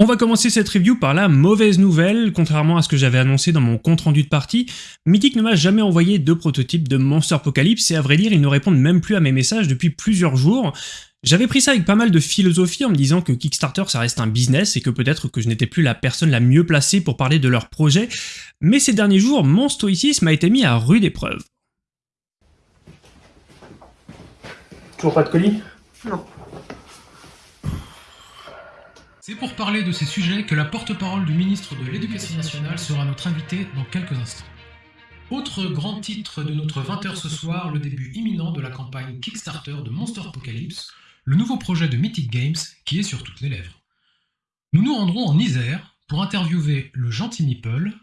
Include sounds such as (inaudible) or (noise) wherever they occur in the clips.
On va commencer cette review par la mauvaise nouvelle, contrairement à ce que j'avais annoncé dans mon compte rendu de partie, Mythic ne m'a jamais envoyé de prototype de Monster Apocalypse et à vrai dire ils ne répondent même plus à mes messages depuis plusieurs jours. J'avais pris ça avec pas mal de philosophie en me disant que Kickstarter ça reste un business et que peut-être que je n'étais plus la personne la mieux placée pour parler de leur projet, mais ces derniers jours mon stoïcisme a été mis à rude épreuve. Toujours pas de colis? Non. C'est pour parler de ces sujets que la porte-parole du ministre de l'Éducation nationale sera notre invité dans quelques instants. Autre grand titre de notre 20h ce soir, le début imminent de la campagne Kickstarter de Monster Apocalypse, le nouveau projet de Mythic Games qui est sur toutes les lèvres. Nous nous rendrons en Isère pour interviewer le gentil Meeple,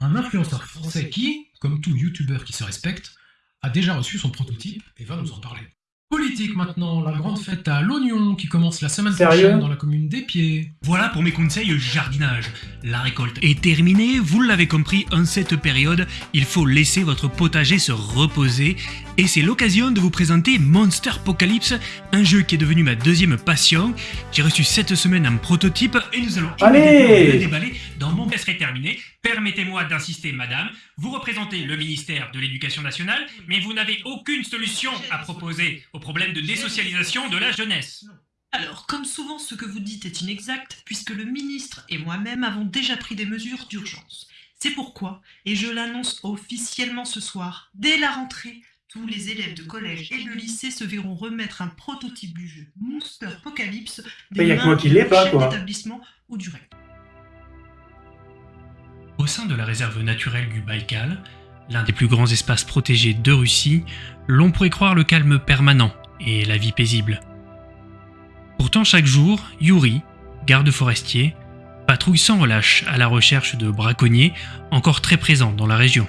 un influenceur français qui, comme tout youtubeur qui se respecte, a déjà reçu son prototype et va nous en parler. Politique maintenant, la grande fête à l'oignon qui commence la semaine Sérieux prochaine dans la commune des Pieds. Voilà pour mes conseils jardinage. La récolte est terminée, vous l'avez compris, en cette période, il faut laisser votre potager se reposer, et c'est l'occasion de vous présenter Monster Apocalypse, un jeu qui est devenu ma deuxième passion. J'ai reçu cette semaine un prototype, et nous allons Allez le déballer dans mon serait terminé. Permettez-moi d'insister, madame, vous représentez le ministère de l'Éducation nationale, mais vous n'avez aucune solution à proposer au problème de désocialisation de la jeunesse. Alors, comme souvent, ce que vous dites est inexact, puisque le ministre et moi-même avons déjà pris des mesures d'urgence. C'est pourquoi, et je l'annonce officiellement ce soir, dès la rentrée, tous les élèves de collège et de lycée se verront remettre un prototype du jeu Monster Apocalypse Mais y des a que mains moi qui du l'ai pas, chef quoi. d'établissement ou du recteur. Au sein de la réserve naturelle du Baïkal, l'un des plus grands espaces protégés de Russie, l'on pourrait croire le calme permanent et la vie paisible. Pourtant chaque jour, Yuri, garde forestier, patrouille sans relâche à la recherche de braconniers encore très présents dans la région.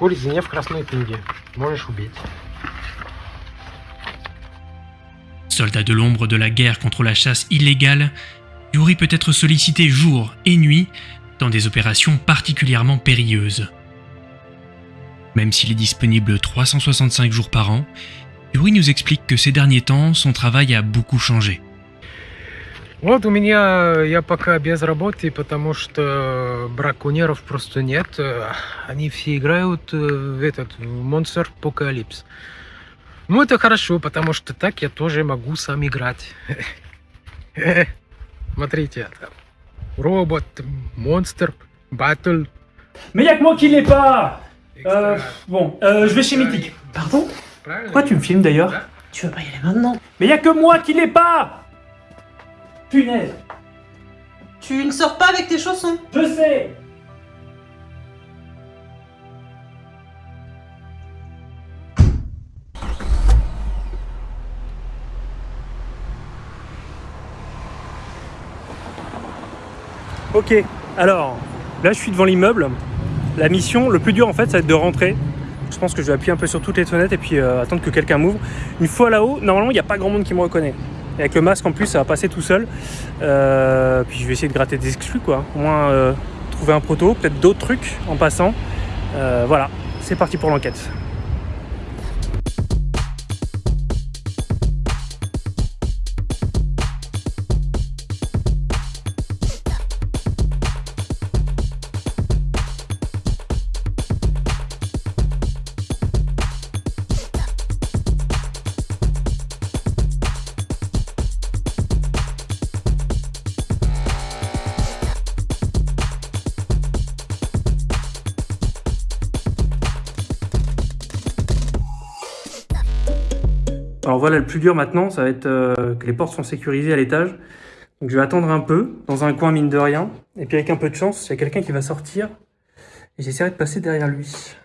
Курица не в красной книге. Можешь убить. Soldat de l'ombre de la guerre contre la chasse illégale, Yuri peut être sollicité jour et nuit dans des opérations particulièrement périlleuses. Même s'il est disponible 365 jours par an, Yuri nous explique que ces derniers temps, son travail a beaucoup changé. Вот у меня я пока без работы, потому что браконьеров просто нет. Э, Они все играют э, в этот Monster Apocalypse. Ну это хорошо, потому что так я тоже могу сам играть. Смотрите, там робот, монстр, батл. Mais y a que moi qui l'ai pas Euh, bon, euh, je vais chez Mythic. Pardon Pourquoi tu me filmes d'ailleurs Tu veux pas y aller maintenant Mais y a que moi qui l'ai pas Punaise Tu ne sors pas avec tes chaussons Je sais Ok, alors, là je suis devant l'immeuble. La mission, le plus dur en fait, ça va être de rentrer. Je pense que je vais appuyer un peu sur toutes les fenêtres et puis euh, attendre que quelqu'un m'ouvre. Une fois là-haut, normalement il n'y a pas grand monde qui me reconnaît. Avec le masque en plus, ça va passer tout seul. Euh, puis je vais essayer de gratter des exclus quoi. Au moins euh, trouver un proto, peut-être d'autres trucs en passant. Euh, voilà, c'est parti pour l'enquête. Le plus dur maintenant, ça va être euh, que les portes sont sécurisées à l'étage. Donc je vais attendre un peu, dans un coin mine de rien. Et puis avec un peu de chance, il y a quelqu'un qui va sortir. Et j'essaierai de passer derrière lui.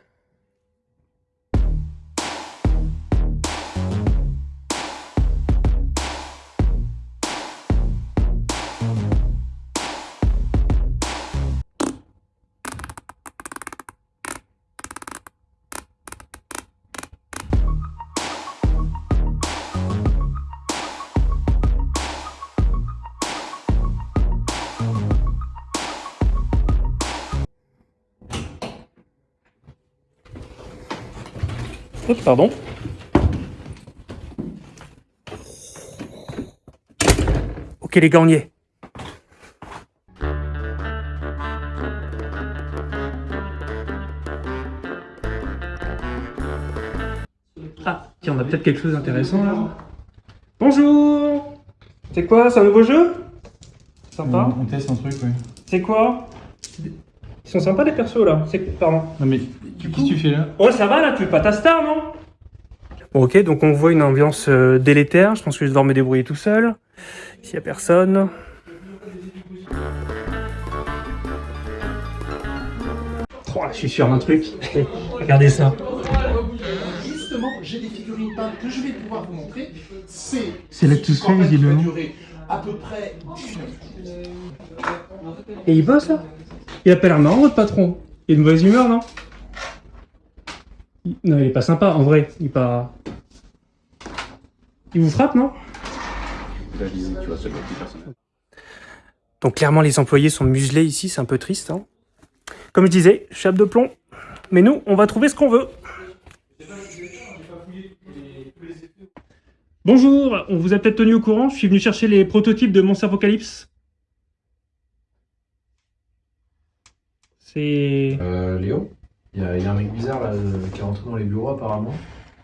Oups, pardon. Ok les gars, on y est. Ah, tiens, on a peut-être quelque chose d'intéressant là. Bonjour C'est quoi C'est un nouveau jeu? Sympa On, on teste un truc, ouais. C'est quoi? Ils sont sympas les persos là. C'est pardon. Non mais, qu'est-ce que tu fais là Oh ça va là, tu es pas ta star non? Bon ok, donc on voit une ambiance euh, délétère. Je pense que je vais devoir me débrouiller tout seul. S'il y a personne. Oh, je suis sûr d'un truc. (laughs) Regardez ça. Justement, j'ai des figurines peintes que je vais pouvoir vous montrer. C'est C'est qui va visiblement. durer à peu près 19 Et il bosse là? Il a pas l'air marrant votre patron. Il a une mauvaise humeur non? Il- Non il est pas sympa en vrai. Il est pas... Il vous frappe non? Donc clairement les employés sont muselés ici, c'est un peu triste. hein. Comme je disais, chape de plomb. Mais nous, on va trouver ce qu'on veut. Bonjour, on vous a peut-être tenu au courant, je suis venu chercher les prototypes de Monster Apocalypse. C'est... Euh, Léo Il y, a il y a un mec bizarre là euh, qui est rentré dans les bureaux apparemment.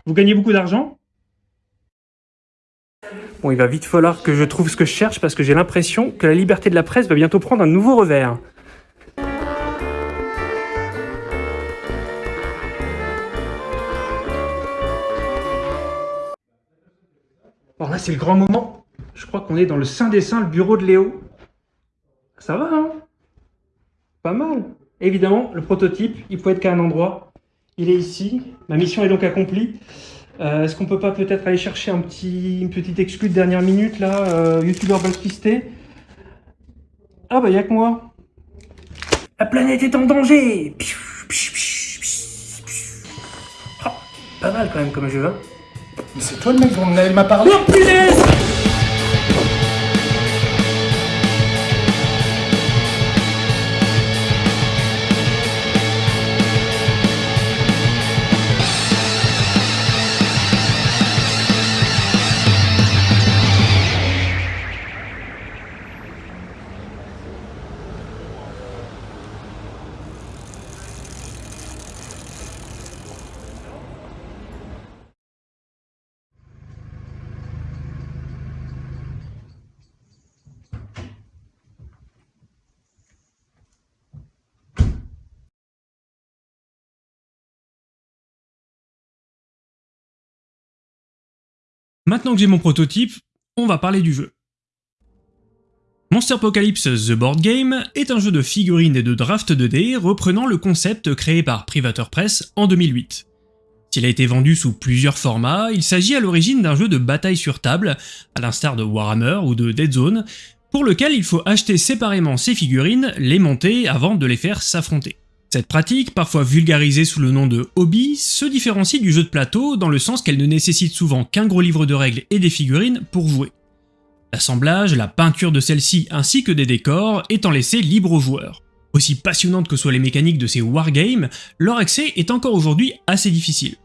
Vous gagnez beaucoup d'argent? Bon, il va vite falloir que je trouve ce que je cherche parce que j'ai l'impression que la liberté de la presse va bientôt prendre un nouveau revers. Bon, là, c'est le grand moment. Je crois qu'on est dans le sein des saints, le bureau de Léo. Ça va, hein? Pas mal. Évidemment, le prototype, il peut être qu'à un endroit. Il est ici. Ma mission est donc accomplie. Euh, Est-ce qu'on peut pas peut-être aller chercher un petit, une petite exclue de dernière minute là, euh, youtubeur blacklisté Ah bah y'a que moi. La planète est en danger. Ah, Pas mal quand même comme jeu. Hein. Mais c'est toi le mec dont elle m'a parlé Oh punaise Maintenant que j'ai mon prototype, on va parler du jeu. Monster Apocalypse The Board Game est un jeu de figurines et de draft 2D reprenant le concept créé par Privateur Press en 2008. S'il a été vendu sous plusieurs formats, il s'agit à l'origine d'un jeu de bataille sur table, à l'instar de Warhammer ou de Dead Zone, pour lequel il faut acheter séparément ses figurines, les monter avant de les faire s'affronter. Cette pratique, parfois vulgarisée sous le nom de hobby, se différencie du jeu de plateau dans le sens qu'elle ne nécessite souvent qu'un gros livre de règles et des figurines pour jouer. L'assemblage, la peinture de celles-ci ainsi que des décors étant laissés libres aux joueurs. Aussi passionnantes que soient les mécaniques de ces wargames, leur accès est encore aujourd'hui assez difficile.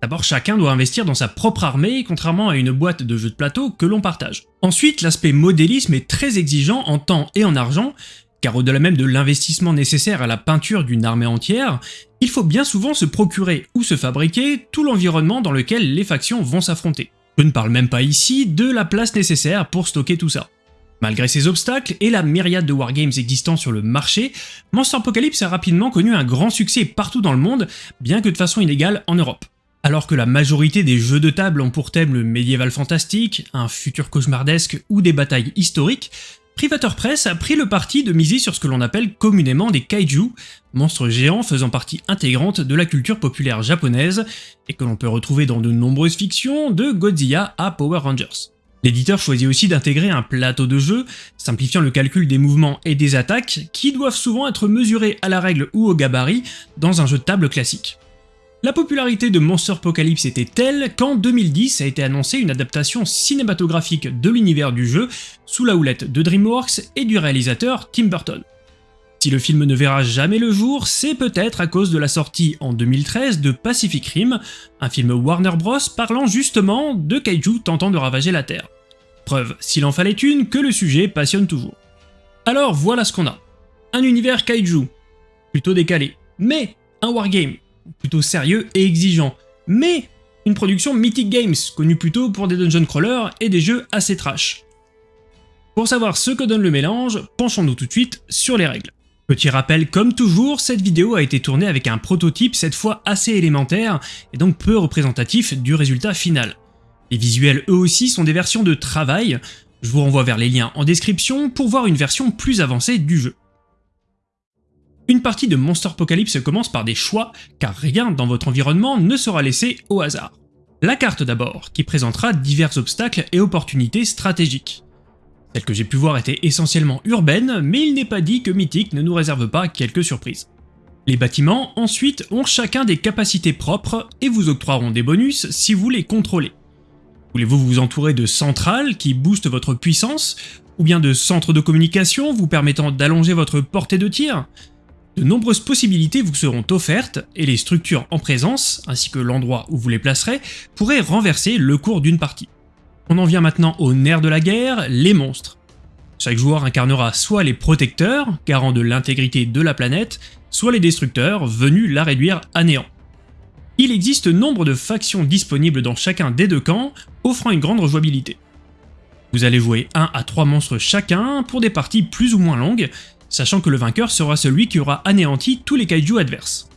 D'abord, chacun doit investir dans sa propre armée, contrairement à une boîte de jeux de plateau que l'on partage. Ensuite, l'aspect modélisme est très exigeant en temps et en argent, car au-delà même de l'investissement nécessaire à la peinture d'une armée entière, il faut bien souvent se procurer ou se fabriquer tout l'environnement dans lequel les factions vont s'affronter. Je ne parle même pas ici de la place nécessaire pour stocker tout ça. Malgré ces obstacles et la myriade de wargames existants sur le marché, Monster Apocalypse a rapidement connu un grand succès partout dans le monde, bien que de façon inégale en Europe. Alors que la majorité des jeux de table ont pour thème le médiéval fantastique, un futur cauchemardesque ou des batailles historiques, Privateur Press a pris le parti de miser sur ce que l'on appelle communément des kaiju, monstres géants faisant partie intégrante de la culture populaire japonaise, et que l'on peut retrouver dans de nombreuses fictions, de Godzilla à Power Rangers. L'éditeur choisit aussi d'intégrer un plateau de jeu, simplifiant le calcul des mouvements et des attaques, qui doivent souvent être mesurés à la règle ou au gabarit dans un jeu de table classique. La popularité de Monster Apocalypse était telle qu'en 2010 a été annoncée une adaptation cinématographique de l'univers du jeu sous la houlette de DreamWorks et du réalisateur Tim Burton. Si le film ne verra jamais le jour, c'est peut-être à cause de la sortie en 2013 de Pacific Rim, un film Warner Bros parlant justement de kaiju tentant de ravager la Terre. Preuve, s'il en fallait une, que le sujet passionne toujours. Alors voilà ce qu'on a. Un univers kaiju, plutôt décalé, mais un wargame, plutôt sérieux et exigeant, mais une production Mythic Games, connue plutôt pour des dungeon crawlers et des jeux assez trash. Pour savoir ce que donne le mélange, penchons-nous tout de suite sur les règles. Petit rappel, comme toujours, cette vidéo a été tournée avec un prototype cette fois assez élémentaire et donc peu représentatif du résultat final. Les visuels eux aussi sont des versions de travail, je vous renvoie vers les liens en description pour voir une version plus avancée du jeu. Une partie de Monster Apocalypse commence par des choix, car rien dans votre environnement ne sera laissé au hasard. La carte d'abord, qui présentera divers obstacles et opportunités stratégiques. Celles que j'ai pu voir étaient essentiellement urbaines, mais il n'est pas dit que Mythic ne nous réserve pas quelques surprises. Les bâtiments, ensuite, ont chacun des capacités propres et vous octroieront des bonus si vous les contrôlez. Voulez-vous vous entourer de centrales qui boostent votre puissance, ou bien de centres de communication vous permettant d'allonger votre portée de tir? De nombreuses possibilités vous seront offertes, et les structures en présence, ainsi que l'endroit où vous les placerez, pourraient renverser le cours d'une partie. On en vient maintenant au nerf de la guerre, les monstres. Chaque joueur incarnera soit les protecteurs, garants de l'intégrité de la planète, soit les destructeurs, venus la réduire à néant. Il existe nombre de factions disponibles dans chacun des deux camps, offrant une grande rejouabilité. Vous allez jouer 1 à 3 monstres chacun pour des parties plus ou moins longues, sachant que le vainqueur sera celui qui aura anéanti tous les kaiju adverses.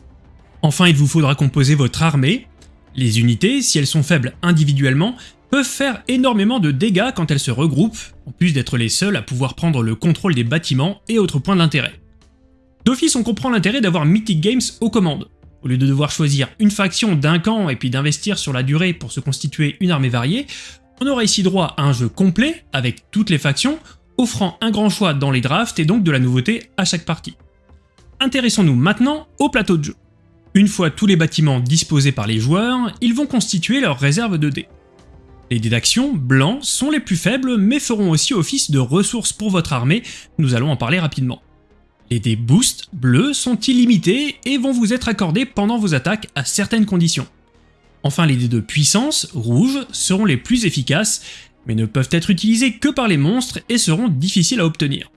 Enfin, il vous faudra composer votre armée. Les unités, si elles sont faibles individuellement, peuvent faire énormément de dégâts quand elles se regroupent, en plus d'être les seules à pouvoir prendre le contrôle des bâtiments et autres points d'intérêt. D'office, on comprend l'intérêt d'avoir Mythic Games aux commandes. Au lieu de devoir choisir une faction d'un camp et puis d'investir sur la durée pour se constituer une armée variée, on aura ici droit à un jeu complet, avec toutes les factions, offrant un grand choix dans les drafts et donc de la nouveauté à chaque partie. Intéressons-nous maintenant au plateau de jeu. Une fois tous les bâtiments disposés par les joueurs, ils vont constituer leur réserve de dés. Les dés d'action, blancs, sont les plus faibles mais feront aussi office de ressources pour votre armée, nous allons en parler rapidement. Les dés boost, bleus, sont illimités et vont vous être accordés pendant vos attaques à certaines conditions. Enfin les dés de puissance, rouges, seront les plus efficaces, mais ne peuvent être utilisés que par les monstres et seront difficiles à obtenir.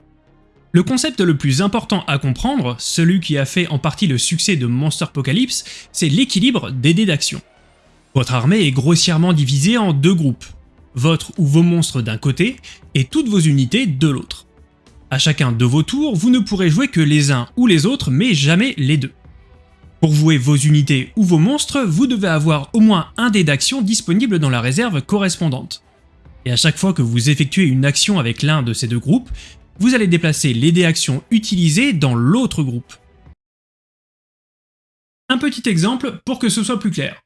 Le concept le plus important à comprendre, celui qui a fait en partie le succès de Monster Apocalypse, c'est l'équilibre des dés d'action. Votre armée est grossièrement divisée en deux groupes, votre ou vos monstres d'un côté et toutes vos unités de l'autre. À chacun de vos tours, vous ne pourrez jouer que les uns ou les autres, mais jamais les deux. Pour jouer vos unités ou vos monstres, vous devez avoir au moins un dé d'action disponible dans la réserve correspondante. Et à chaque fois que vous effectuez une action avec l'un de ces deux groupes, vous allez déplacer les dés actions utilisés dans l'autre groupe. Un petit exemple pour que ce soit plus clair.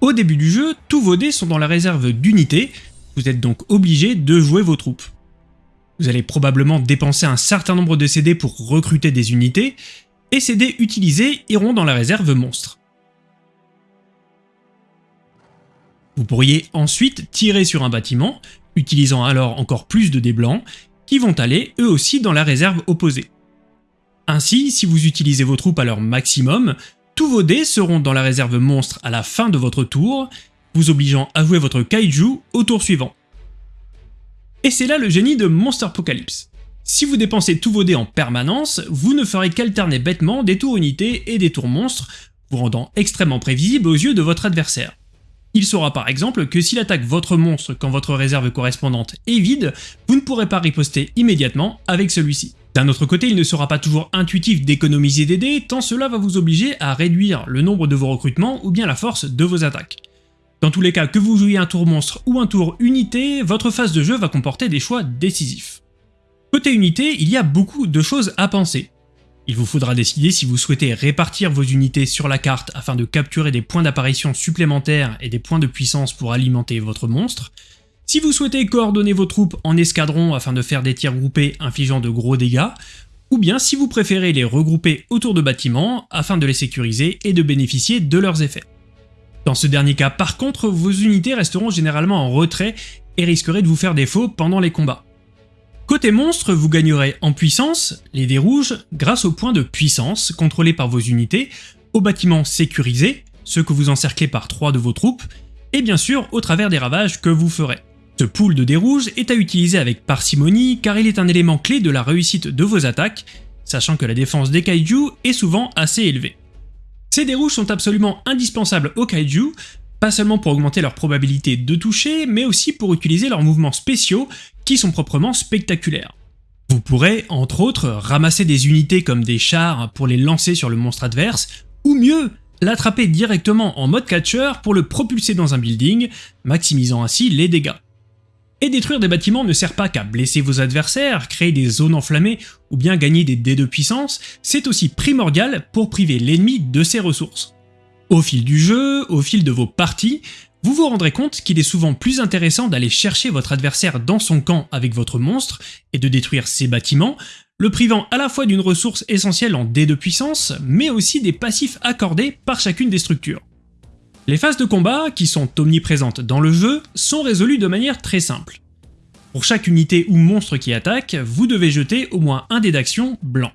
Au début du jeu, tous vos dés sont dans la réserve d'unités, vous êtes donc obligé de jouer vos troupes. Vous allez probablement dépenser un certain nombre de CD pour recruter des unités, et ces dés utilisés iront dans la réserve monstre. Vous pourriez ensuite tirer sur un bâtiment, utilisant alors encore plus de dés blancs, qui vont aller eux aussi dans la réserve opposée. Ainsi, si vous utilisez vos troupes à leur maximum, tous vos dés seront dans la réserve monstre à la fin de votre tour, vous obligeant à jouer votre kaiju au tour suivant. Et c'est là le génie de Monster Apocalypse. Si vous dépensez tous vos dés en permanence, vous ne ferez qu'alterner bêtement des tours unités et des tours monstres, vous rendant extrêmement prévisible aux yeux de votre adversaire. Il saura par exemple que s'il attaque votre monstre quand votre réserve correspondante est vide, vous ne pourrez pas riposter immédiatement avec celui-ci. D'un autre côté, il ne sera pas toujours intuitif d'économiser des dés, tant cela va vous obliger à réduire le nombre de vos recrutements ou bien la force de vos attaques. Dans tous les cas, que vous jouiez un tour monstre ou un tour unité, votre phase de jeu va comporter des choix décisifs. Côté unité, il y a beaucoup de choses à penser. Il vous faudra décider si vous souhaitez répartir vos unités sur la carte afin de capturer des points d'apparition supplémentaires et des points de puissance pour alimenter votre monstre, si vous souhaitez coordonner vos troupes en escadron afin de faire des tirs groupés infligeant de gros dégâts, ou bien si vous préférez les regrouper autour de bâtiments afin de les sécuriser et de bénéficier de leurs effets. Dans ce dernier cas par contre, vos unités resteront généralement en retrait et risqueraient de vous faire défaut pendant les combats. Côté monstre, vous gagnerez en puissance, les dés rouges, grâce aux points de puissance contrôlés par vos unités, aux bâtiments sécurisés, ceux que vous encerclez par trois de vos troupes, et bien sûr au travers des ravages que vous ferez. Ce pool de dés rouges est à utiliser avec parcimonie car il est un élément clé de la réussite de vos attaques, sachant que la défense des kaiju est souvent assez élevée. Ces dés rouges sont absolument indispensables aux kaiju, pas seulement pour augmenter leur probabilité de toucher, mais aussi pour utiliser leurs mouvements spéciaux qui sont proprement spectaculaires. Vous pourrez, entre autres, ramasser des unités comme des chars pour les lancer sur le monstre adverse, ou mieux, l'attraper directement en mode catcher pour le propulser dans un building, maximisant ainsi les dégâts. Et détruire des bâtiments ne sert pas qu'à blesser vos adversaires, créer des zones enflammées ou bien gagner des dés de puissance, c'est aussi primordial pour priver l'ennemi de ses ressources. Au fil du jeu, au fil de vos parties, vous vous rendrez compte qu'il est souvent plus intéressant d'aller chercher votre adversaire dans son camp avec votre monstre et de détruire ses bâtiments, le privant à la fois d'une ressource essentielle en dés de puissance, mais aussi des passifs accordés par chacune des structures. Les phases de combat, qui sont omniprésentes dans le jeu, sont résolues de manière très simple. Pour chaque unité ou monstre qui attaque, vous devez jeter au moins un dé d'action blanc.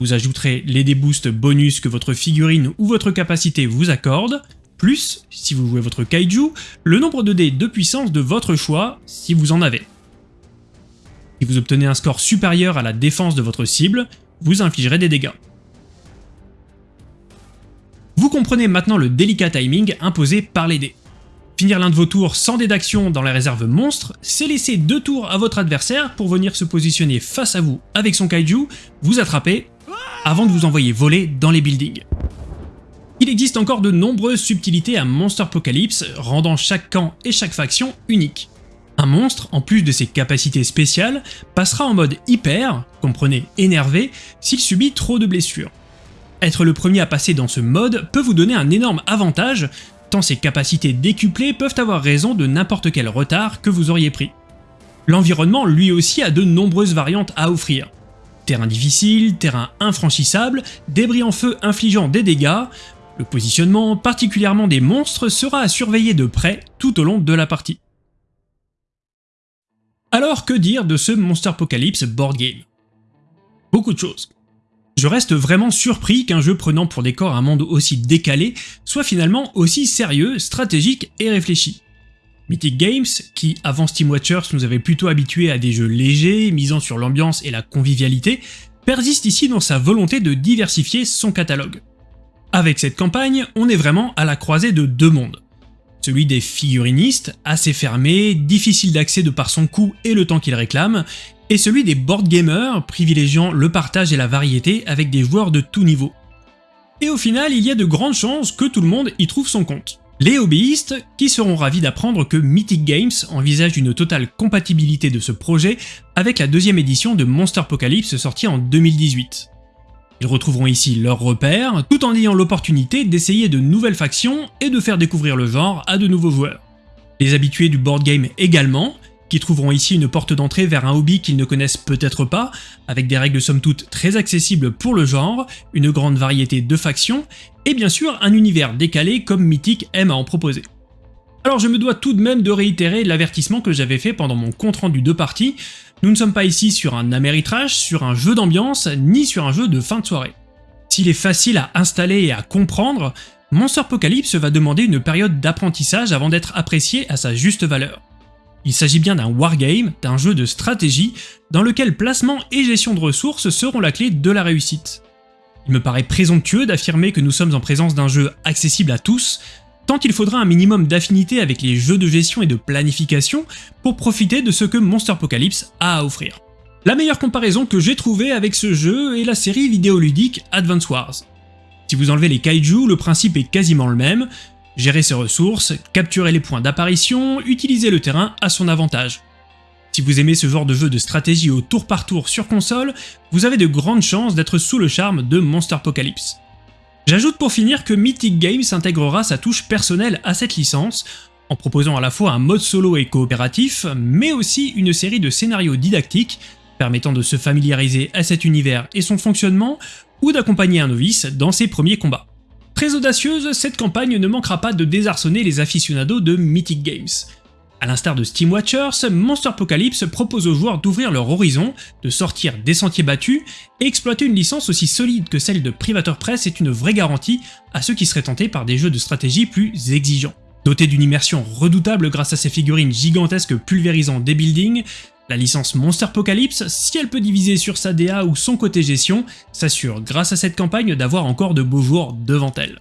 Vous ajouterez les dés boost bonus que votre figurine ou votre capacité vous accorde, plus, si vous jouez votre kaiju, le nombre de dés de puissance de votre choix, si vous en avez. Si vous obtenez un score supérieur à la défense de votre cible, vous infligerez des dégâts. Vous comprenez maintenant le délicat timing imposé par les dés. Finir l'un de vos tours sans dés d'action dans la réserve monstre, c'est laisser deux tours à votre adversaire pour venir se positionner face à vous avec son kaiju, vous attraper, avant de vous envoyer voler dans les buildings. Il existe encore de nombreuses subtilités à Monster Apocalypse, rendant chaque camp et chaque faction unique. Un monstre, en plus de ses capacités spéciales, passera en mode hyper, comprenez énervé, s'il subit trop de blessures. Être le premier à passer dans ce mode peut vous donner un énorme avantage, tant ses capacités décuplées peuvent avoir raison de n'importe quel retard que vous auriez pris. L'environnement lui aussi a de nombreuses variantes à offrir. Terrain difficile, terrain infranchissable, débris en feu infligeant des dégâts, le positionnement, particulièrement des monstres, sera à surveiller de près tout au long de la partie. Alors que dire de ce Monster Apocalypse board game? Beaucoup de choses. Je reste vraiment surpris qu'un jeu prenant pour décor un monde aussi décalé soit finalement aussi sérieux, stratégique et réfléchi. Mythic Games, qui avant Steam Watchers nous avait plutôt habitués à des jeux légers, misant sur l'ambiance et la convivialité, persiste ici dans sa volonté de diversifier son catalogue. Avec cette campagne, on est vraiment à la croisée de deux mondes. Celui des figurinistes, assez fermé, difficile d'accès de par son coût et le temps qu'il réclame, et celui des board gamers, privilégiant le partage et la variété avec des joueurs de tout niveau. Et au final, il y a de grandes chances que tout le monde y trouve son compte. Les hobbyistes, qui seront ravis d'apprendre que Mythic Games envisage une totale compatibilité de ce projet avec la deuxième édition de Monster Apocalypse sortie en 2018. Ils retrouveront ici leurs repères, tout en ayant l'opportunité d'essayer de nouvelles factions et de faire découvrir le genre à de nouveaux joueurs. Les habitués du board game également, qui trouveront ici une porte d'entrée vers un hobby qu'ils ne connaissent peut-être pas, avec des règles somme toute très accessibles pour le genre, une grande variété de factions, et bien sûr un univers décalé comme Mythic aime à en proposer. Alors je me dois tout de même de réitérer l'avertissement que j'avais fait pendant mon compte rendu de partie, nous ne sommes pas ici sur un Ameritrash, sur un jeu d'ambiance, ni sur un jeu de fin de soirée. S'il est facile à installer et à comprendre, Monster Apocalypse va demander une période d'apprentissage avant d'être apprécié à sa juste valeur. Il s'agit bien d'un wargame, d'un jeu de stratégie, dans lequel placement et gestion de ressources seront la clé de la réussite. Il me paraît présomptueux d'affirmer que nous sommes en présence d'un jeu accessible à tous, tant il faudra un minimum d'affinité avec les jeux de gestion et de planification pour profiter de ce que Monster Apocalypse a à offrir. La meilleure comparaison que j'ai trouvée avec ce jeu est la série vidéoludique Advance Wars. Si vous enlevez les kaiju, le principe est quasiment le même, gérer ses ressources, capturer les points d'apparition, utiliser le terrain à son avantage. Si vous aimez ce genre de jeu de stratégie au tour par tour sur console, vous avez de grandes chances d'être sous le charme de Monster Apocalypse. J'ajoute pour finir que Mythic Games intégrera sa touche personnelle à cette licence, en proposant à la fois un mode solo et coopératif, mais aussi une série de scénarios didactiques permettant de se familiariser à cet univers et son fonctionnement, ou d'accompagner un novice dans ses premiers combats. Très audacieuse, cette campagne ne manquera pas de désarçonner les aficionados de Mythic Games. A l'instar de Steam Watchers, Monster Apocalypse propose aux joueurs d'ouvrir leur horizon, de sortir des sentiers battus, et exploiter une licence aussi solide que celle de Privateur Press est une vraie garantie à ceux qui seraient tentés par des jeux de stratégie plus exigeants. Doté d'une immersion redoutable grâce à ses figurines gigantesques pulvérisant des buildings, la licence Monster Apocalypse, si elle peut diviser sur sa DA ou son côté gestion, s'assure grâce à cette campagne d'avoir encore de beaux jours devant elle.